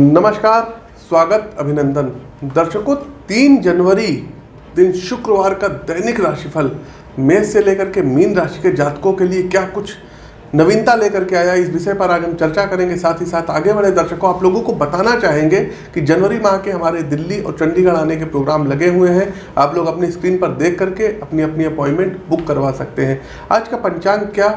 नमस्कार, स्वागत अभिनंदन। दर्शकों, तीन जनवरी दिन शुक्रवार का दैनिक राशिफल। मेष से लेकर के मीन राशि के जातकों के लिए क्या कुछ नवीनता लेकर के आया, इस विषय पर आज हम चर्चा करेंगे। साथ ही साथ आगे बढ़े दर्शकों, आप लोगों को बताना चाहेंगे कि जनवरी माह के हमारे दिल्ली और चंडीगढ़ आने के प्रोग्राम लगे हुए हैं। आप लोग अपनी स्क्रीन पर देख करके अपनी अपनी अपॉइंटमेंट बुक करवा सकते हैं। आज का पंचांग क्या?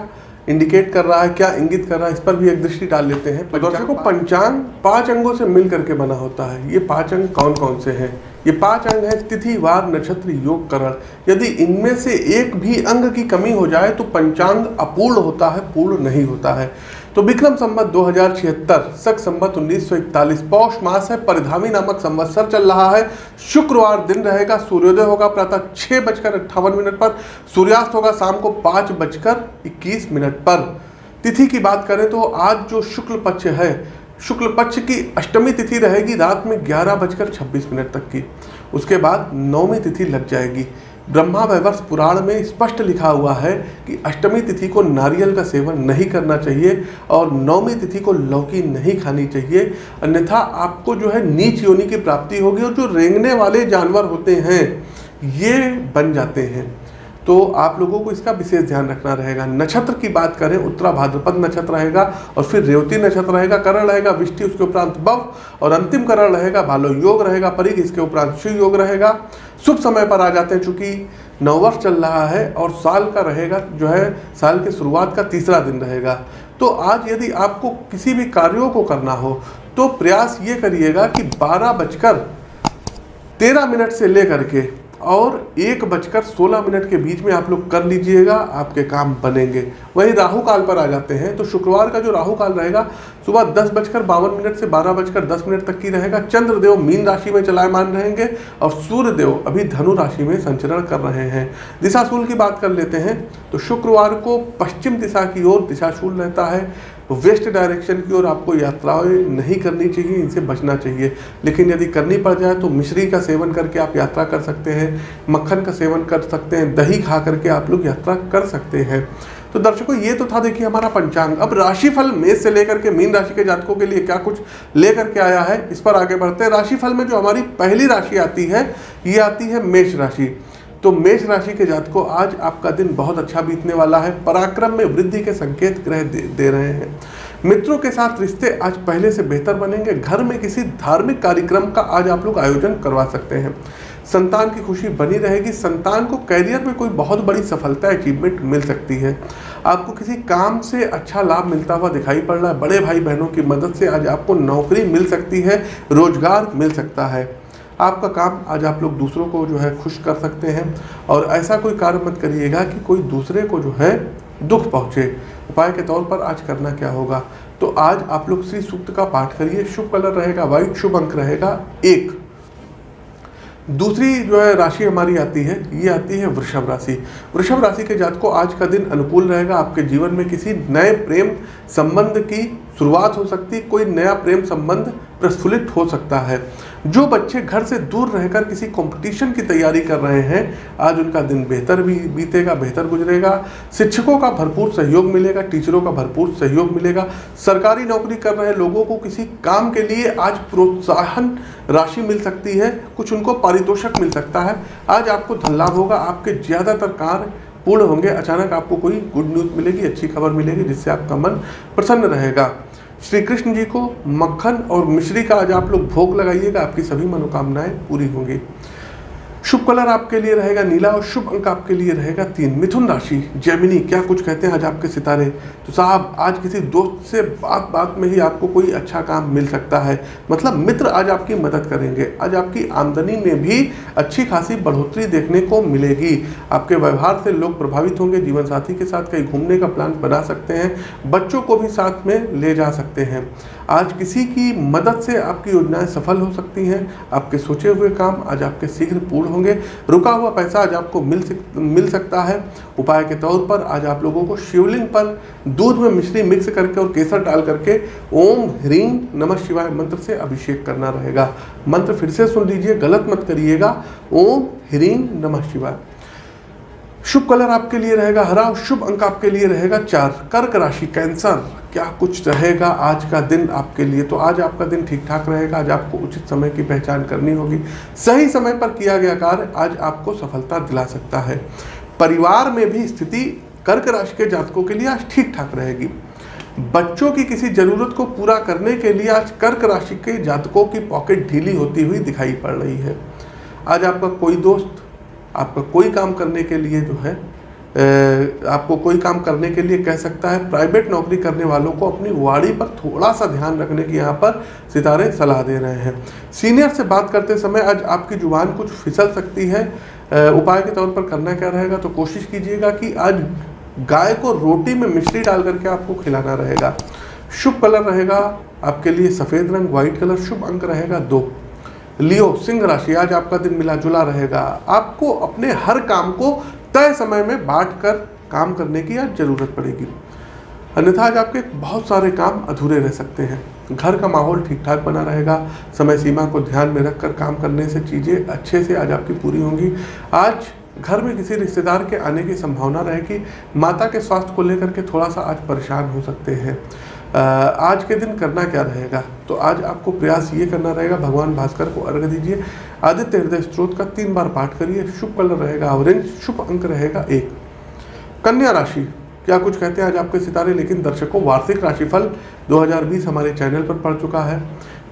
इंडिकेट कर रहा है क्या इंगित कर रहा है इस पर भी एक दृष्टि डाल लेते हैं। दर्शकों पंचांग पाँच अंगों से मिल करके बना होता है। ये पाँच अंग कौन कौन से हैं? ये पाँच अंग है तिथि वार नक्षत्र योग करण। यदि इनमें से एक भी अंग की कमी हो जाए तो पंचांग अपूर्ण होता है पूर्ण नहीं होता है। तो विक्रम संवत दो हज़ार छिहत्तर संवत उन्नीस सौ इकतालीस, पौष मास है, परिधामी नामक संवत्सर चल रहा है। शुक्रवार दिन रहेगा, सूर्योदय होगा प्रातः छह बजकर अट्ठावन मिनट पर, सूर्यास्त होगा शाम को पाँच बजकर इक्कीस मिनट पर। तिथि की बात करें तो आज जो शुक्ल पक्ष है, शुक्ल पक्ष की अष्टमी तिथि रहेगी रात में ग्यारह बजकर छब्बीस मिनट तक की। उसके बाद नौवीं तिथि लग जाएगी। ब्रह्मा वैवर्ष पुराण में स्पष्ट लिखा हुआ है कि अष्टमी तिथि को नारियल का सेवन नहीं करना चाहिए और नौमी तिथि को लौकी नहीं खानी चाहिए। अन्यथा आपको जो है नीच योनि की प्राप्ति होगी और जो रेंगने वाले जानवर होते हैं, ये बन जाते हैं। तो आप लोगों को इसका विशेष ध्यान रखना रहेगा। नक्षत्र की बात करें, उत्तरा भाद्रपद नक्षत्र रहेगा और फिर रेवती नक्षत्र रहेगा करण रहेगा विष्टि उसके उपरांत बव और अंतिम करण रहेगा, भालो योग रहेगा, परिघ इसके उपरांत शिव योग रहेगा। शुभ समय पर आ जाते हैं चूँकि नववर्ष चल रहा है और साल का रहेगा, जो है साल के शुरुआत का तीसरा दिन रहेगा। तो आज यदि आपको किसी भी कार्यों को करना हो तो प्रयास ये करिएगा कि बारह बजकर तेरह मिनट से लेकर के और एक बजकर सोलह मिनट के बीच में आप लोग कर लीजिएगा, आपके काम बनेंगे। वहीं राहु काल पर आ जाते हैं तो शुक्रवार का जो राहु काल रहेगा, सुबह दस बजकर बावन मिनट से बारह बजकर दस मिनट तक की रहेगा। चंद्रदेव मीन राशि में चलायमान रहेंगे और सूर्यदेव अभी धनु राशि में संचरण कर रहे हैं। दिशाशूल की बात कर लेते हैं तो शुक्रवार को पश्चिम दिशा की ओर दिशाशूल रहता है। वेस्ट डायरेक्शन की ओर आपको यात्राएँ नहीं करनी चाहिए, इनसे बचना चाहिए। लेकिन यदि करनी पड़ जाए तो मिश्री का सेवन करके आप यात्रा कर सकते हैं, मक्खन का सेवन कर सकते हैं, दही खा करके आप लोग यात्रा कर सकते हैं। तो दर्शकों, ये तो था देखिए हमारा पंचांग। अब राशिफल मेष से लेकर के मीन राशि के जातकों के लिए क्या कुछ लेकर के आया है, इस पर आगे बढ़ते हैं। राशिफल में जो हमारी पहली राशि आती है, ये आती है मेष राशि। तो मेष राशि के जातकों आज आपका दिन बहुत अच्छा बीतने वाला है। पराक्रम में वृद्धि के संकेत ग्रह दे, दे रहे हैं। मित्रों के साथ रिश्ते आज पहले से बेहतर बनेंगे। घर में किसी धार्मिक कार्यक्रम का आज आप लोग आयोजन करवा सकते हैं। संतान की खुशी बनी रहेगी। संतान को कैरियर में कोई बहुत बड़ी सफलता अचीवमेंट मिल सकती है। आपको किसी काम से अच्छा लाभ मिलता हुआ दिखाई पड़ रहा है। बड़े भाई बहनों की मदद से आज आपको नौकरी मिल सकती है रोज़गार मिल सकता है। आपका काम आज आप लोग दूसरों को जो है खुश कर सकते हैं और ऐसा कोई कार्य मत करिएगा कि कोई दूसरे को जो है दुख पहुँचे। उपाय के तौर पर आज करना क्या होगा? तो आज आप लोग श्री सूक्त का पाठ करिए। शुभ कलर रहेगा व्हाइट शुभ अंक रहेगा एक। दूसरी जो है राशि हमारी आती है, ये आती है वृषभ राशि। वृषभ राशि के जात को आज का दिन अनुकूल रहेगा। आपके जीवन में किसी नए प्रेम संबंध की शुरुआत हो सकती, कोई नया प्रेम संबंध प्रस्फुलित हो सकता है। जो बच्चे घर से दूर रहकर किसी कंपटीशन की तैयारी कर रहे हैं, आज उनका दिन बेहतर भी बीतेगा, बेहतर गुजरेगा। शिक्षकों का भरपूर सहयोग मिलेगा, टीचरों का भरपूर सहयोग मिलेगा। सरकारी नौकरी कर रहे लोगों को किसी काम के लिए आज प्रोत्साहन राशि मिल सकती है, कुछ उनको पारितोषक मिल सकता है। आज आपको धन लाभ होगा, आपके ज़्यादातर कार्य पूर्ण होंगे, अचानक आपको कोई गुड न्यूज़ मिलेगी, अच्छी खबर मिलेगी, जिससे आपका मन प्रसन्न रहेगा। श्री कृष्ण जी को मक्खन और मिश्री का आज आप लोग भोग लगाइएगा, आपकी सभी मनोकामनाएँ पूरी होंगी। शुभ कलर आपके लिए रहेगा नीला और शुभ अंक आपके लिए रहेगा तीन। मिथुन राशि जैमिनी क्या कुछ कहते हैं आज आपके सितारे? तो साहब, आज किसी दोस्त से बात बात में ही आपको कोई अच्छा काम मिल सकता है। मतलब मित्र आज आपकी मदद करेंगे। आज आपकी आमदनी में भी अच्छी खासी बढ़ोतरी देखने को मिलेगी। आपके व्यवहार से लोग प्रभावित होंगे जीवन साथी के साथ कहीं घूमने का प्लान बना सकते हैं, बच्चों को भी साथ में ले जा सकते हैं। आज किसी की मदद से आपकी योजनाएँ सफल हो सकती हैं, आपके सोचे हुए काम आज आपके शीघ्र पूर्ण होंगे। रुका हुआ पैसा आज आपको मिल सक, मिल सकता है। उपाय के तौर पर आज आप लोगों को शिवलिंग पर दूध में मिश्री मिक्स करके और केसर डाल करके ओम ह्रीम नमः शिवाय मंत्र से अभिषेक करना रहेगा। मंत्र फिर से सुन लीजिए, गलत मत करिएगा। ओम ह्रीम नमः शिवाय। शुभ कलर आपके लिए रहेगा, हरा, शुभ अंक आपके लिए रहेगा, चार, कर्क राशि, कैंसर, क्या कुछ रहेगा आज का दिन आपके लिए? तो आज आपका दिन ठीक ठाक रहेगा, आज आपको उचित समय की पहचान करनी होगी। सही समय पर किया गया कार्य आज आपको सफलता दिला सकता है। परिवार में भी स्थिति कर्क राशि के जातकों के लिए आज ठीक ठाक रहेगी। बच्चों की किसी ज़रूरत को पूरा करने के लिए आज कर्क राशि के जातकों की पॉकेट ढीली होती हुई दिखाई पड़ रही है। आज आपका कोई दोस्त आपका कोई काम करने के लिए जो है आपको कोई काम करने के लिए कह सकता है प्राइवेट नौकरी करने वालों को अपनी वाड़ी पर थोड़ा सा ध्यान रखने की यहाँ पर सितारे सलाह दे रहे हैं। सीनियर से बात करते समय आज आपकी ज़ुबान कुछ फिसल सकती है। उपाय के तौर पर करना क्या रहेगा? तो कोशिश कीजिएगा कि आज गाय को रोटी में मिश्री डाल करके आपको खिलाना रहेगा। शुभ कलर रहेगा, आपके लिए सफ़ेद रंग व्हाइट कलर, शुभ अंक रहेगा दो। लियो, सिंह राशि, आज आपका दिन मिला जुला रहेगा। आपको अपने हर काम को तय समय में बांट कर काम करने की आज ज़रूरत पड़ेगी। अन्यथा आज आपके बहुत सारे काम अधूरे रह सकते हैं। घर का माहौल ठीक ठाक बना रहेगा। समय सीमा को ध्यान में रखकर काम करने से चीज़ें अच्छे से आज आपकी पूरी होंगी। आज घर में किसी रिश्तेदार के आने की संभावना रहेगी। माता के स्वास्थ्य को लेकर के थोड़ा सा आज परेशान हो सकते हैं। आज के दिन करना क्या रहेगा? तो आज आपको प्रयास ये करना रहेगा, भगवान भास्कर को अर्घ दीजिए। आदित्य हृदय स्त्रोत का तीन बार पाठ करिए, शुभ कलर रहेगा ऑरेंज, शुभ अंक रहेगा एक। कन्या राशि, क्या कुछ कहते हैं आज आपके सितारे, लेकिन दर्शकों, वार्षिक राशिफल 2020 हमारे चैनल पर पड़ चुका है।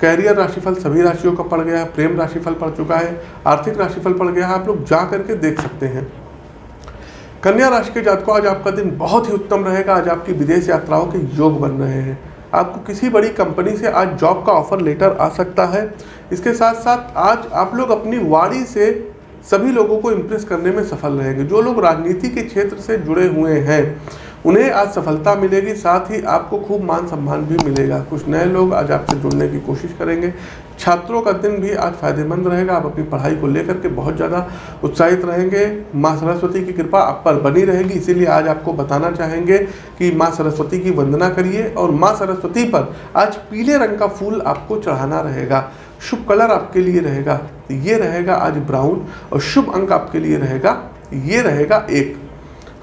कैरियर राशिफल सभी राशियों का पड़ गया है प्रेम राशिफल पड़ चुका है, आर्थिक राशिफल पड़ गया है आप लोग जा करके देख सकते हैं। कन्या राशि के जातकों, आज आपका दिन बहुत ही उत्तम रहेगा। आज आपकी विदेश यात्राओं के योग बन रहे हैं। आपको किसी बड़ी कंपनी से आज जॉब का ऑफ़र लेटर आ सकता है। इसके साथ साथ आज आप लोग अपनी वाड़ी से सभी लोगों को इम्प्रेस करने में सफल रहेंगे। जो लोग राजनीति के क्षेत्र से जुड़े हुए हैं, उन्हें आज सफलता मिलेगी, साथ ही आपको खूब मान सम्मान भी मिलेगा। कुछ नए लोग आज आपसे जुड़ने की कोशिश करेंगे। छात्रों का दिन भी आज फ़ायदेमंद रहेगा। आप अपनी पढ़ाई को लेकर के बहुत ज़्यादा उत्साहित रहेंगे। माँ सरस्वती की कृपा आप पर बनी रहेगी, इसीलिए आज आपको बताना चाहेंगे कि माँ सरस्वती की वंदना करिए और माँ सरस्वती पर आज पीले रंग का फूल आपको चढ़ाना रहेगा। शुभ कलर आपके लिए रहेगा, ये रहेगा आज ब्राउन और शुभ अंक आपके लिए रहेगा, ये रहेगा एक।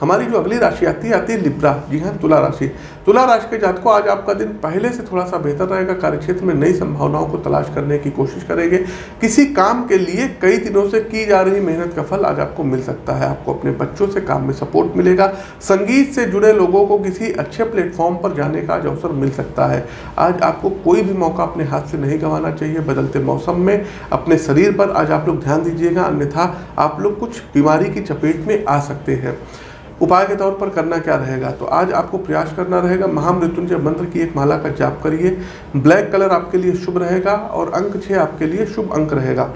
हमारी जो अगली राशि आती है आती है लिब्रा जी हाँ तुला राशि। तुला राशि के जातकों आज आपका दिन पहले से थोड़ा सा बेहतर रहेगा। कार्यक्षेत्र में नई संभावनाओं को तलाश करने की कोशिश करेंगे। किसी काम के लिए कई दिनों से की जा रही मेहनत का फल आज आपको मिल सकता है। आपको अपने बच्चों से काम में सपोर्ट मिलेगा। संगीत से जुड़े लोगों को किसी अच्छे प्लेटफॉर्म पर जाने का आज अवसर मिल सकता है। आज आपको कोई भी मौका अपने हाथ से नहीं गंवाना चाहिए। बदलते मौसम में अपने शरीर पर आज आप लोग ध्यान दीजिएगा। अन्यथा आप लोग कुछ बीमारी की चपेट में आ सकते हैं। उपाय के तौर पर करना क्या रहेगा? तो आज आपको प्रयास करना रहेगा, महामृत्युंजय मंत्र की एक माला का जाप करिए। ब्लैक कलर आपके लिए शुभ रहेगा और अंक छः आपके लिए शुभ अंक रहेगा।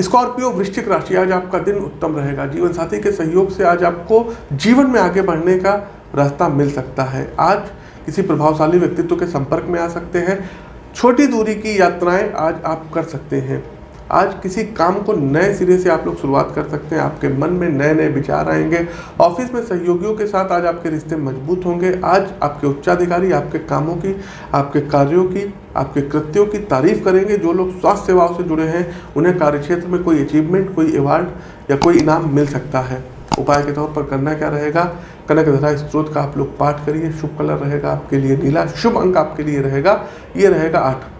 स्कॉर्पियो वृश्चिक राशि, आज आपका दिन उत्तम रहेगा। जीवन साथी के सहयोग से आज आपको जीवन में आगे बढ़ने का रास्ता मिल सकता है। आज किसी प्रभावशाली व्यक्तित्व के संपर्क में आ सकते हैं। छोटी दूरी की यात्राएँ आज आप कर सकते हैं। आज किसी काम को नए सिरे से आप लोग शुरुआत कर सकते हैं। आपके मन में नए नए विचार आएँगे। ऑफ़िस में सहयोगियों के साथ आज आपके रिश्ते मज़बूत होंगे। आज आपके उच्चाधिकारी आपके कामों की, आपके कार्यों की, आपके कृत्यों की तारीफ़ करेंगे। जो लोग स्वास्थ्य सेवाओं से जुड़े हैं, उन्हें कार्यक्षेत्र में कोई अचीवमेंट कोई अवार्ड या कोई इनाम मिल सकता है। उपाय के तौर पर करना क्या रहेगा? कनक धरा स्त्रोत का आप लोग पाठ करिए। शुभ कलर रहेगा आपके लिए नीला, शुभ अंक आपके लिए रहेगा। ये रहेगा आठ।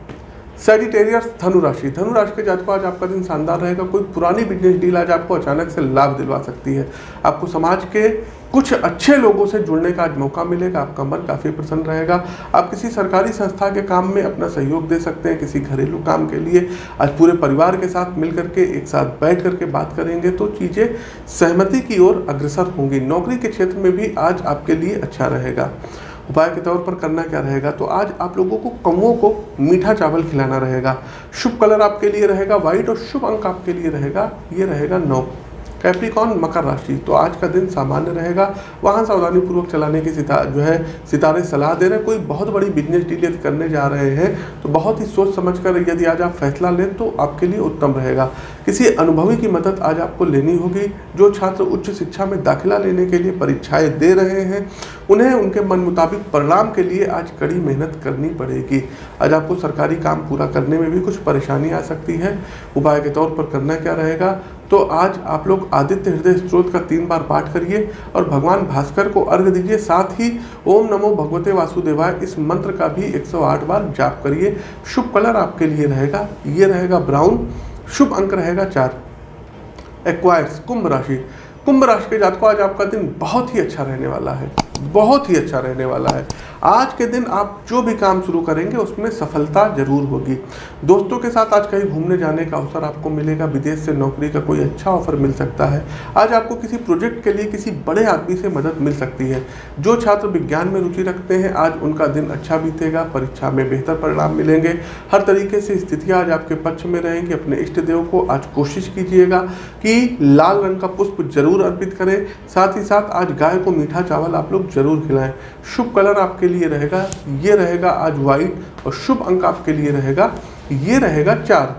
सेजिटेरियस धनुराशि धनुराशि धनु राशि के जातकों आज आपका दिन शानदार रहेगा। कोई पुरानी बिज़नेस डील आज आपको अचानक से लाभ दिलवा सकती है। आपको समाज के कुछ अच्छे लोगों से जुड़ने का आज मौका मिलेगा। आपका मन काफ़ी प्रसन्न रहेगा। आप किसी सरकारी संस्था के काम में अपना सहयोग दे सकते हैं, किसी घरेलू काम के लिए। आज पूरे परिवार के साथ मिल करके एक साथ बैठ करके बात करेंगे तो चीज़ें सहमति की ओर अग्रसर होंगी। नौकरी के क्षेत्र में भी आज आपके लिए अच्छा रहेगा। उपाय के तौर पर करना क्या रहेगा? तो आज आप लोगों को कौओं को मीठा चावल खिलाना रहेगा। शुभ कलर आपके लिए रहेगा, व्हाइट, और शुभ अंक आपके लिए रहेगा, ये रहेगा नौ। कैप्रिकॉन मकर राशि। तो आज का दिन सामान्य रहेगा। वहाँ सावधानी पूर्वक चलाने की सिता, जो है, सितारे सलाह दे रहे हैं। कोई बहुत बड़ी बिज़नेस डील यदि करने जा रहे हैं तो बहुत ही सोच समझ कर यदि आज आप फैसला लें तो आपके लिए उत्तम रहेगा। किसी अनुभवी की मदद आज आपको लेनी होगी, जो छात्र उच्च शिक्षा में दाखिला लेने के लिए परीक्षाएँ दे रहे हैं। उन्हें उनके मन मुताबिक परिणाम के लिए आज कड़ी मेहनत करनी पड़ेगी। आज आपको सरकारी काम पूरा करने में भी कुछ परेशानी आ सकती है। उपाय के तौर पर करना क्या रहेगा? तो आज आप लोग आदित्य हृदय स्त्रोत का तीन बार पाठ करिए और भगवान भास्कर को अर्घ दीजिए। साथ ही ओम नमो भगवते वासुदेवाय, इस मंत्र का भी 108 बार जाप करिए। शुभ कलर आपके लिए रहेगा। ये रहेगा ब्राउन। शुभ अंक रहेगा चार। एक्वायर्स कुंभ राशि। कुंभ राशि के जातकों, आज आपका दिन बहुत ही अच्छा रहने वाला है। बहुत ही अच्छा रहने वाला है। आज के दिन आप जो भी काम शुरू करेंगे, उसमें सफलता ज़रूर होगी। दोस्तों के साथ आज कहीं घूमने जाने का अवसर आपको मिलेगा, विदेश से नौकरी का कोई अच्छा ऑफ़र मिल सकता है। आज आपको किसी प्रोजेक्ट के लिए किसी बड़े आदमी से मदद मिल सकती है। जो छात्र विज्ञान में रुचि रखते हैं, आज उनका दिन अच्छा बीतेगा, परीक्षा में बेहतर परिणाम मिलेंगे। हर तरीके से स्थितियाँ आज आपके पक्ष में रहेंगी। अपने इष्ट देव को आज कोशिश कीजिएगा कि लाल रंग का पुष्प ज़रूर अर्पित करें। साथ ही साथ आज गाय को मीठा चावल आप लोग ज़रूर खिलाएँ। शुभ कलर आपके लिए रहेगा, ये रहेगा आज व्हाइट और शुभ अंक आपके लिए रहेगा, ये रहेगा चार।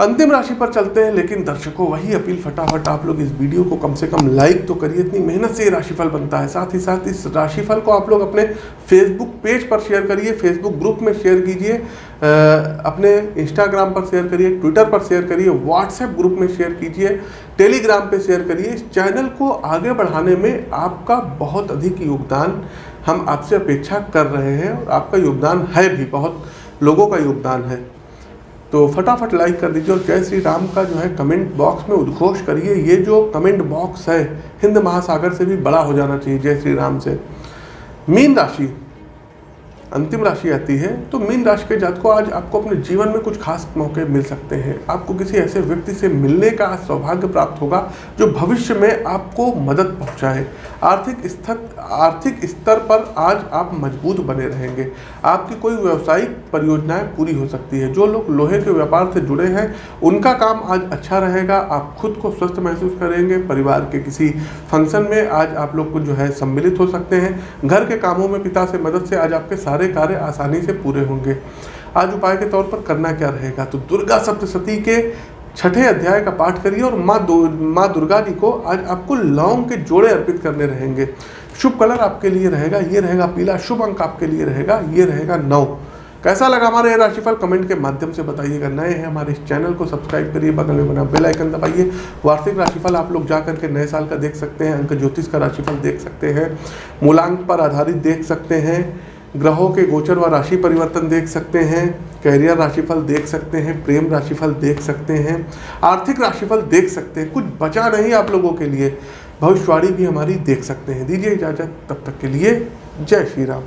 अंतिम राशि पर चलते हैं, लेकिन दर्शकों, वही अपील फटाफट आप लोग इस वीडियो को कम से कम लाइक तो करिए, इतनी मेहनत से ये राशिफल बनता है। साथ ही साथ इस राशिफल को आप लोग अपने फेसबुक पेज पर शेयर करिए फेसबुक ग्रुप में शेयर कीजिए अपने इंस्टाग्राम पर शेयर करिए ट्विटर पर शेयर करिए व्हाट्सएप ग्रुप में शेयर कीजिए टेलीग्राम पर शेयर करिए। इस चैनल को आगे बढ़ाने में आपका बहुत अधिक योगदान हम आपसे अपेक्षा कर रहे हैं और आपका योगदान है भी, बहुत लोगों का योगदान है। तो फटाफट लाइक कर दीजिए और जय श्री राम का जो है कमेंट बॉक्स में उद्घोष करिए। ये जो कमेंट बॉक्स है, हिंद महासागर से भी बड़ा हो जाना चाहिए जय श्री राम से। मीन राशि अंतिम राशि आती है तो मीन राशि के जात को आज आपको अपने जीवन में कुछ खास मौके मिल सकते हैं। आपको किसी ऐसे व्यक्ति से मिलने का सौभाग्य प्राप्त होगा, जो भविष्य में आपको मदद पहुँचाए। आर्थिक स्तर आर्थिक स्तर पर आज आप मज़बूत बने रहेंगे। आपकी कोई व्यवसायिक परियोजनाएँ पूरी हो सकती है। जो लोग लोहे के व्यापार से जुड़े हैं, उनका काम आज अच्छा रहेगा। आप खुद को स्वस्थ महसूस करेंगे। परिवार के किसी फ़ंक्शन में आज आप लोग को जो है सम्मिलित हो सकते हैं। घर के कामों में पिता से मदद से आज आपके सारे सारे कार्य आसानी से पूरे होंगे। आज उपाय के तौर पर करना क्या रहेगा? तो दुर्गा सप्तशती के छठे अध्याय का पाठ करिए और माँ माँ दुर्गा जी को आज आपको लौंग के जोड़े अर्पित करने रहेंगे। शुभ कलर आपके लिए रहेगा, ये रहेगा पीला, शुभ अंक आपके लिए रहेगा, ये रहेगा नौ। कैसा लगा हमारा ये राशिफल? कमेंट के माध्यम से बताइएगा। नए हैं हमारे इस चैनल को सब्सक्राइब करिए, बगल में बना बेल आइकन दबाइए। वार्षिक राशिफल आप लोग जा करके नए साल का देख सकते हैं, अंक ज्योतिष का राशिफल देख सकते हैं, मूलांक पर आधारित देख सकते हैं। ग्रहों के गोचर व राशि परिवर्तन देख सकते हैं कैरियर राशिफल देख सकते हैं, प्रेम राशिफल देख सकते हैं, आर्थिक राशिफल देख सकते हैं, कुछ बचा नहीं आप लोगों के लिए। भविष्यवाणी भी हमारी देख सकते हैं। दीजिए इजाज़त। तब तक के लिए जय श्री राम।